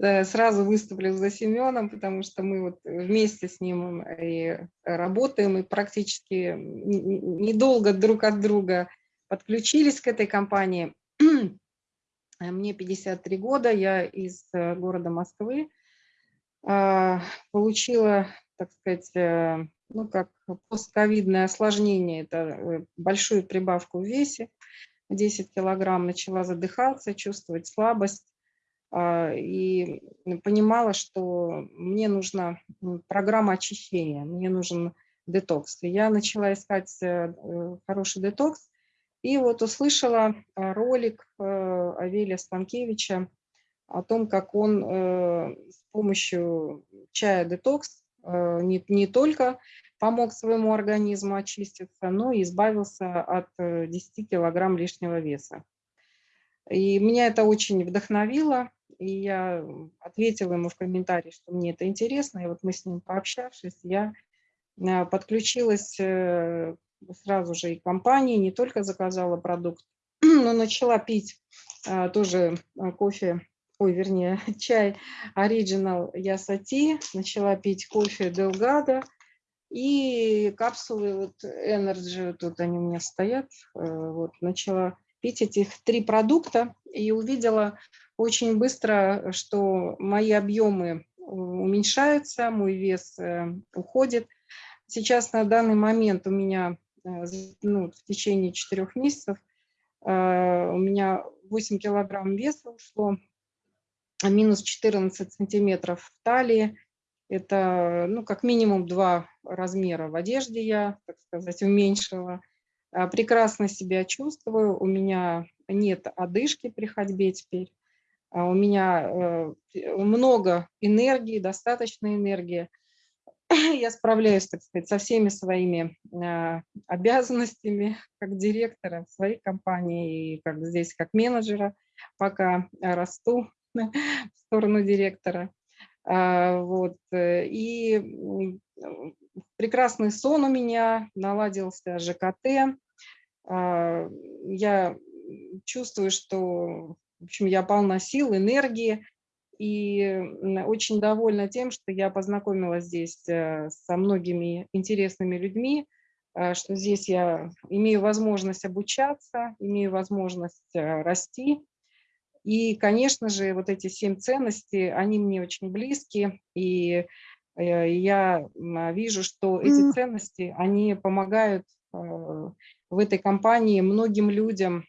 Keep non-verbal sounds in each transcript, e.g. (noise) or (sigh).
сразу выступлю за Семеном, потому что мы вот вместе с ним и работаем, и практически недолго друг от друга подключились к этой компании. (clears throat) Мне 53 года, я из э, города Москвы. А, получила, так сказать, э, ну, как постковидное осложнение, это э, большую прибавку в весе, 10 килограмм, начала задыхаться, чувствовать слабость, и понимала, что мне нужна программа очищения, мне нужен детокс. Я начала искать хороший детокс, и вот услышала э, ролик э, Авелия Станкевича о том, как он э, с помощью чая детокс не, не только помог своему организму очиститься, но и избавился от 10 килограмм лишнего веса. И меня это очень вдохновило, и я ответила ему в комментарии, что мне это интересно, и вот мы с ним пообщавшись, я подключилась сразу же и компании, не только заказала продукт, (clears throat) но начала пить а, тоже а, кофе, ой, вернее, (laughs) чай Original Ясати, начала пить кофе Delgado и капсулы вот Energy, тут они у меня стоят, э, вот, начала пить этих три продукта и увидела очень быстро, что мои объемы уменьшаются, мой вес э, уходит. Сейчас на данный момент у меня Э, ну, в течение четырех месяцев э, у меня 8 килограмм веса ушло, а минус 14 сантиметров в талии. Это, ну, как минимум два размера в одежде я, так сказать, уменьшила. А, прекрасно себя чувствую, у меня нет одышки при ходьбе теперь. А, у меня э, много энергии, достаточно энергии. (clears throat) я справляюсь, так сказать, со всеми своими э, обязанностями (laughs) как директора в своей компании и как здесь как менеджера, пока расту (laughs) в сторону директора. А, вот. Э, и прекрасный сон у меня, наладился ЖКТ. А, я чувствую, что в общем, я полна сил, энергии, и очень довольна тем, что я познакомилась здесь э, со многими интересными людьми, э, что здесь я имею возможность обучаться, имею возможность э, расти. И, конечно же, вот эти семь ценностей, они мне очень близки, и я вижу, что эти ценности, они помогают в этой компании многим людям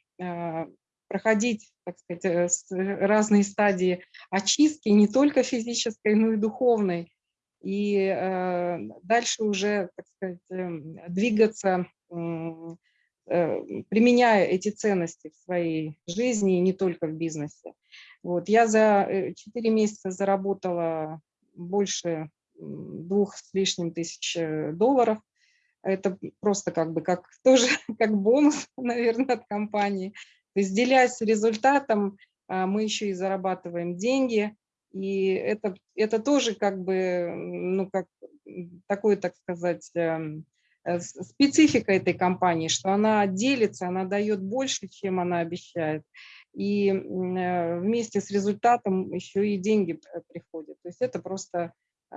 проходить, так сказать, э, разные стадии очистки, не только физической, но и духовной. И э, дальше уже, так сказать, эм, двигаться, э, применяя эти ценности в своей жизни, не только в бизнесе. Вот. Я за 4 месяца заработала больше двух с лишним тысяч долларов. Это просто как бы как (laughs) тоже как бонус, (laughs) наверное, от компании. То есть делясь результатом, а, мы еще и зарабатываем деньги, и это, это тоже как бы, ну, как такой, так сказать, эм, э, специфика этой компании, что она делится, она дает больше, чем она обещает. И э, вместе с результатом еще и деньги приходят. То есть это просто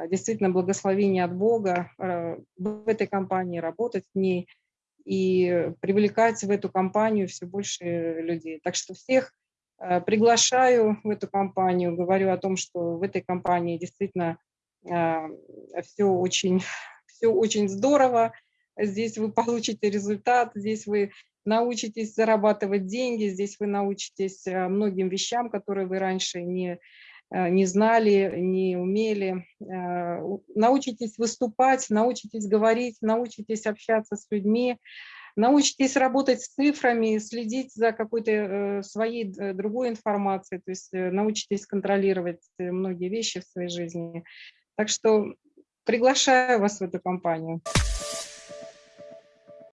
действительно благословение от Бога э, в этой компании, работать в ней – и привлекать в эту компанию все больше людей. Так что всех э, приглашаю в эту компанию, говорю о том, что в этой компании действительно все очень, (laughs) все очень здорово, здесь вы получите результат, здесь вы научитесь зарабатывать деньги, здесь вы научитесь многим вещам, которые вы раньше не не знали, не умели. Э, научитесь выступать, научитесь говорить, научитесь общаться с людьми, научитесь работать с цифрами, следить за какой-то э, своей другой информацией, то есть научитесь контролировать многие вещи в своей жизни. Так что приглашаю вас в эту компанию.